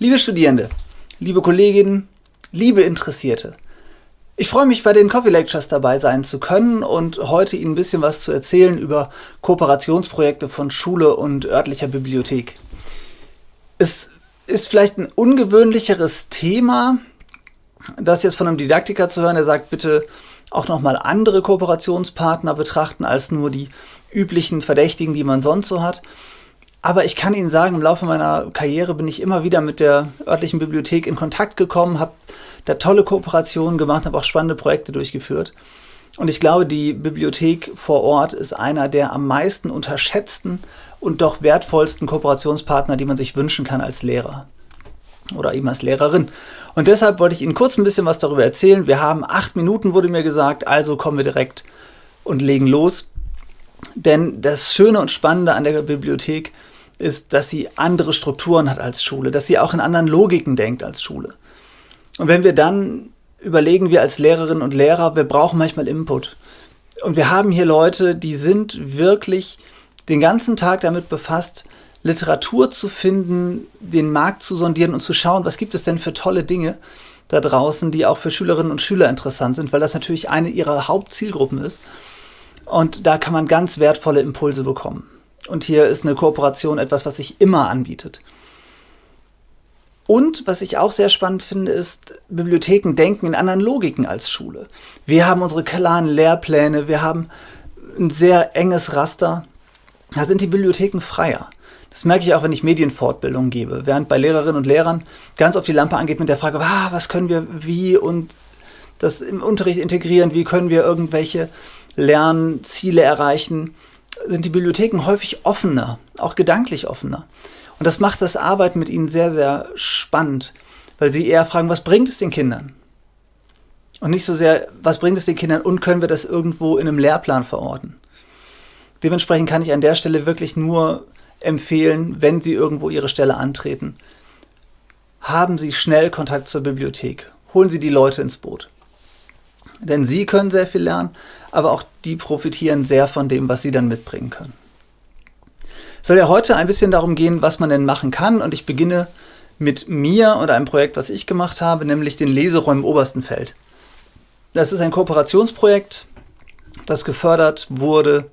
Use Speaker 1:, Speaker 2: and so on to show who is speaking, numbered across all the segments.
Speaker 1: Liebe Studierende, liebe Kolleginnen, liebe Interessierte, ich freue mich, bei den Coffee Lectures dabei sein zu können und heute Ihnen ein bisschen was zu erzählen über Kooperationsprojekte von Schule und örtlicher Bibliothek. Es ist vielleicht ein ungewöhnlicheres Thema, das jetzt von einem Didaktiker zu hören, der sagt, bitte auch nochmal andere Kooperationspartner betrachten als nur die üblichen Verdächtigen, die man sonst so hat. Aber ich kann Ihnen sagen, im Laufe meiner Karriere bin ich immer wieder mit der örtlichen Bibliothek in Kontakt gekommen, habe da tolle Kooperationen gemacht, habe auch spannende Projekte durchgeführt. Und ich glaube, die Bibliothek vor Ort ist einer der am meisten unterschätzten und doch wertvollsten Kooperationspartner, die man sich wünschen kann als Lehrer oder eben als Lehrerin. Und deshalb wollte ich Ihnen kurz ein bisschen was darüber erzählen. Wir haben acht Minuten, wurde mir gesagt, also kommen wir direkt und legen los. Denn das Schöne und Spannende an der Bibliothek ist, dass sie andere Strukturen hat als Schule, dass sie auch in anderen Logiken denkt als Schule. Und wenn wir dann überlegen, wir als Lehrerinnen und Lehrer, wir brauchen manchmal Input. Und wir haben hier Leute, die sind wirklich den ganzen Tag damit befasst, Literatur zu finden, den Markt zu sondieren und zu schauen, was gibt es denn für tolle Dinge da draußen, die auch für Schülerinnen und Schüler interessant sind, weil das natürlich eine ihrer Hauptzielgruppen ist. Und da kann man ganz wertvolle Impulse bekommen. Und hier ist eine Kooperation etwas, was sich immer anbietet. Und was ich auch sehr spannend finde, ist, Bibliotheken denken in anderen Logiken als Schule. Wir haben unsere klaren Lehrpläne, wir haben ein sehr enges Raster. Da sind die Bibliotheken freier. Das merke ich auch, wenn ich Medienfortbildung gebe. Während bei Lehrerinnen und Lehrern ganz oft die Lampe angeht mit der Frage, was können wir wie und das im Unterricht integrieren, wie können wir irgendwelche Lernziele erreichen, sind die Bibliotheken häufig offener, auch gedanklich offener. Und das macht das Arbeiten mit ihnen sehr, sehr spannend, weil sie eher fragen, was bringt es den Kindern? Und nicht so sehr, was bringt es den Kindern und können wir das irgendwo in einem Lehrplan verorten? Dementsprechend kann ich an der Stelle wirklich nur empfehlen, wenn Sie irgendwo Ihre Stelle antreten, haben Sie schnell Kontakt zur Bibliothek. Holen Sie die Leute ins Boot. Denn Sie können sehr viel lernen, aber auch die profitieren sehr von dem, was Sie dann mitbringen können. Es soll ja heute ein bisschen darum gehen, was man denn machen kann und ich beginne mit mir und einem Projekt, was ich gemacht habe, nämlich den Leseräumen Oberstenfeld. Das ist ein Kooperationsprojekt, das gefördert wurde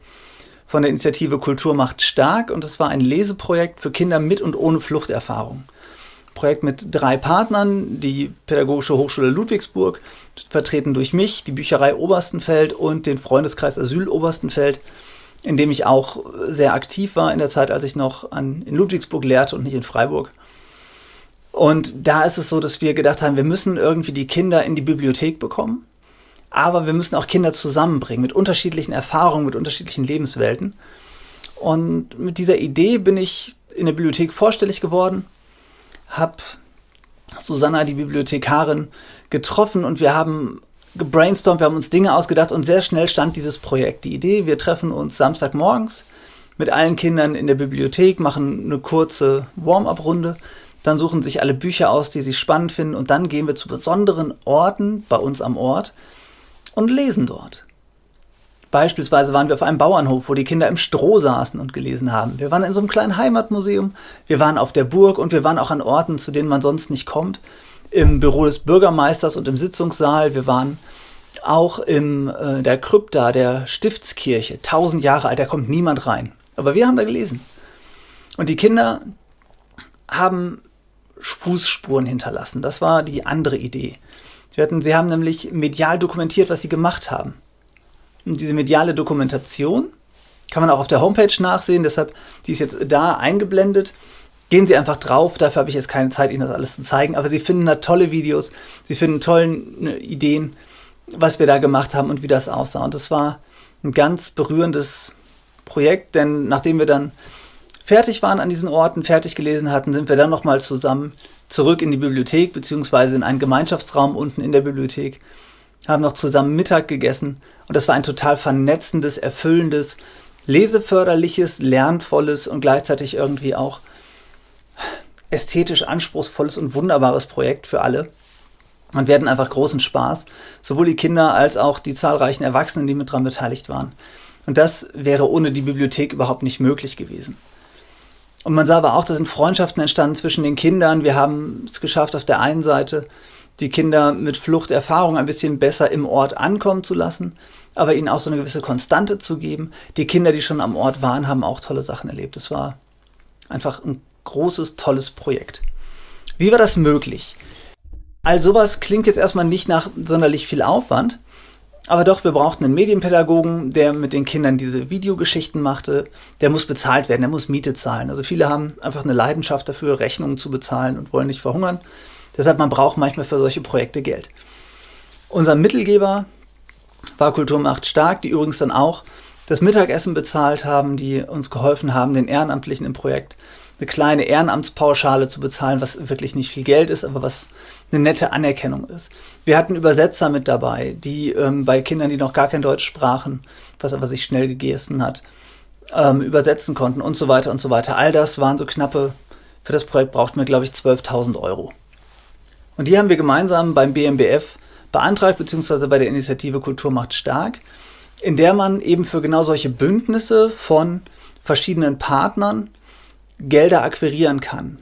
Speaker 1: von der Initiative Kultur macht stark und es war ein Leseprojekt für Kinder mit und ohne Fluchterfahrung. Projekt mit drei Partnern, die Pädagogische Hochschule Ludwigsburg, vertreten durch mich, die Bücherei Oberstenfeld und den Freundeskreis Asyl Oberstenfeld, in dem ich auch sehr aktiv war in der Zeit, als ich noch an, in Ludwigsburg lehrte und nicht in Freiburg. Und da ist es so, dass wir gedacht haben, wir müssen irgendwie die Kinder in die Bibliothek bekommen aber wir müssen auch Kinder zusammenbringen mit unterschiedlichen Erfahrungen, mit unterschiedlichen Lebenswelten. Und mit dieser Idee bin ich in der Bibliothek vorstellig geworden, habe Susanna, die Bibliothekarin, getroffen und wir haben gebrainstormt, wir haben uns Dinge ausgedacht und sehr schnell stand dieses Projekt. Die Idee, wir treffen uns Samstagmorgens mit allen Kindern in der Bibliothek, machen eine kurze Warm-up-Runde, dann suchen sich alle Bücher aus, die sie spannend finden und dann gehen wir zu besonderen Orten bei uns am Ort, und lesen dort. Beispielsweise waren wir auf einem Bauernhof, wo die Kinder im Stroh saßen und gelesen haben. Wir waren in so einem kleinen Heimatmuseum, wir waren auf der Burg und wir waren auch an Orten, zu denen man sonst nicht kommt. Im Büro des Bürgermeisters und im Sitzungssaal. Wir waren auch in äh, der Krypta der Stiftskirche, tausend Jahre alt, da kommt niemand rein. Aber wir haben da gelesen. Und die Kinder haben Fußspuren hinterlassen. Das war die andere Idee. Sie, hatten, sie haben nämlich medial dokumentiert, was sie gemacht haben. Und diese mediale Dokumentation kann man auch auf der Homepage nachsehen, deshalb, die ist jetzt da eingeblendet. Gehen Sie einfach drauf, dafür habe ich jetzt keine Zeit, Ihnen das alles zu zeigen, aber Sie finden da tolle Videos, Sie finden tolle ne, Ideen, was wir da gemacht haben und wie das aussah. Und das war ein ganz berührendes Projekt, denn nachdem wir dann fertig waren an diesen Orten, fertig gelesen hatten, sind wir dann nochmal zusammen zurück in die Bibliothek beziehungsweise in einen Gemeinschaftsraum unten in der Bibliothek, haben noch zusammen Mittag gegessen und das war ein total vernetzendes, erfüllendes, leseförderliches, lernvolles und gleichzeitig irgendwie auch ästhetisch anspruchsvolles und wunderbares Projekt für alle. Und wir hatten einfach großen Spaß, sowohl die Kinder als auch die zahlreichen Erwachsenen, die mit dran beteiligt waren. Und das wäre ohne die Bibliothek überhaupt nicht möglich gewesen. Und man sah aber auch, da sind Freundschaften entstanden zwischen den Kindern. Wir haben es geschafft, auf der einen Seite die Kinder mit Fluchterfahrung ein bisschen besser im Ort ankommen zu lassen, aber ihnen auch so eine gewisse Konstante zu geben. Die Kinder, die schon am Ort waren, haben auch tolle Sachen erlebt. Es war einfach ein großes, tolles Projekt. Wie war das möglich? All sowas klingt jetzt erstmal nicht nach sonderlich viel Aufwand, aber doch, wir brauchten einen Medienpädagogen, der mit den Kindern diese Videogeschichten machte. Der muss bezahlt werden, der muss Miete zahlen. Also viele haben einfach eine Leidenschaft dafür, Rechnungen zu bezahlen und wollen nicht verhungern. Deshalb, man braucht manchmal für solche Projekte Geld. Unser Mittelgeber war Kulturmacht stark, die übrigens dann auch das Mittagessen bezahlt haben, die uns geholfen haben, den Ehrenamtlichen im Projekt eine kleine Ehrenamtspauschale zu bezahlen, was wirklich nicht viel Geld ist, aber was eine nette Anerkennung ist. Wir hatten Übersetzer mit dabei, die ähm, bei Kindern, die noch gar kein Deutsch sprachen, was aber sich schnell gegessen hat, ähm, übersetzen konnten und so weiter und so weiter. All das waren so knappe, für das Projekt brauchten wir, glaube ich, 12.000 Euro. Und die haben wir gemeinsam beim BMBF beantragt, beziehungsweise bei der Initiative Kultur macht stark, in der man eben für genau solche Bündnisse von verschiedenen Partnern Gelder akquirieren kann.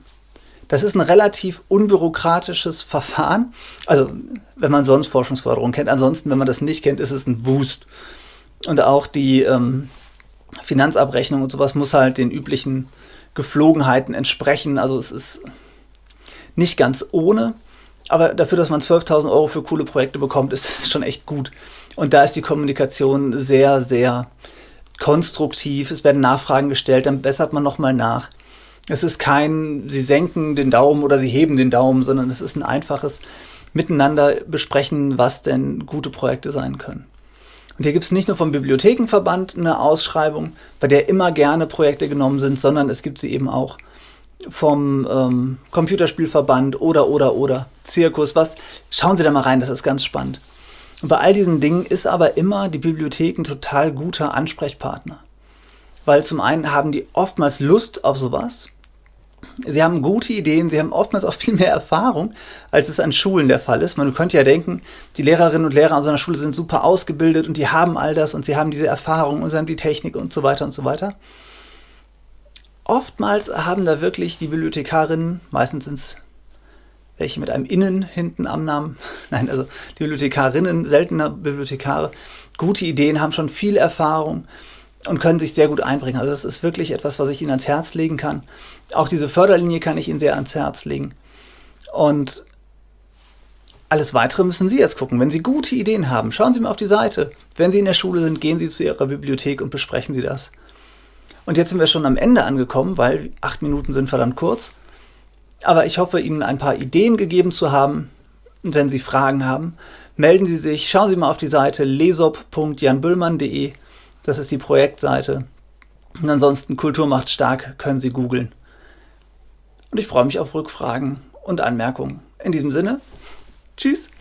Speaker 1: Das ist ein relativ unbürokratisches Verfahren. Also, wenn man sonst Forschungsförderung kennt. Ansonsten, wenn man das nicht kennt, ist es ein Wust. Und auch die ähm, Finanzabrechnung und sowas muss halt den üblichen Geflogenheiten entsprechen. Also, es ist nicht ganz ohne. Aber dafür, dass man 12.000 Euro für coole Projekte bekommt, ist es schon echt gut. Und da ist die Kommunikation sehr, sehr konstruktiv. Es werden Nachfragen gestellt, dann bessert man nochmal nach. Es ist kein, sie senken den Daumen oder sie heben den Daumen, sondern es ist ein einfaches Miteinander besprechen, was denn gute Projekte sein können. Und hier gibt es nicht nur vom Bibliothekenverband eine Ausschreibung, bei der immer gerne Projekte genommen sind, sondern es gibt sie eben auch vom ähm, Computerspielverband oder, oder, oder Zirkus, was. Schauen Sie da mal rein, das ist ganz spannend. Und bei all diesen Dingen ist aber immer die Bibliothek ein total guter Ansprechpartner. Weil zum einen haben die oftmals Lust auf sowas, Sie haben gute Ideen, sie haben oftmals auch viel mehr Erfahrung, als es an Schulen der Fall ist. Man könnte ja denken, die Lehrerinnen und Lehrer an so einer Schule sind super ausgebildet und die haben all das und sie haben diese Erfahrung und sie haben die Technik und so weiter und so weiter. Oftmals haben da wirklich die Bibliothekarinnen, meistens sind es welche mit einem Innen hinten am Namen, nein, also die Bibliothekarinnen, seltener Bibliothekare, gute Ideen, haben schon viel Erfahrung und können sich sehr gut einbringen. Also das ist wirklich etwas, was ich Ihnen ans Herz legen kann. Auch diese Förderlinie kann ich Ihnen sehr ans Herz legen. Und alles Weitere müssen Sie jetzt gucken. Wenn Sie gute Ideen haben, schauen Sie mal auf die Seite. Wenn Sie in der Schule sind, gehen Sie zu Ihrer Bibliothek und besprechen Sie das. Und jetzt sind wir schon am Ende angekommen, weil acht Minuten sind verdammt kurz. Aber ich hoffe, Ihnen ein paar Ideen gegeben zu haben. Und wenn Sie Fragen haben, melden Sie sich. Schauen Sie mal auf die Seite lesop.janbüllmann.de das ist die Projektseite. Und ansonsten Kultur macht stark, können Sie googeln. Und ich freue mich auf Rückfragen und Anmerkungen. In diesem Sinne, tschüss.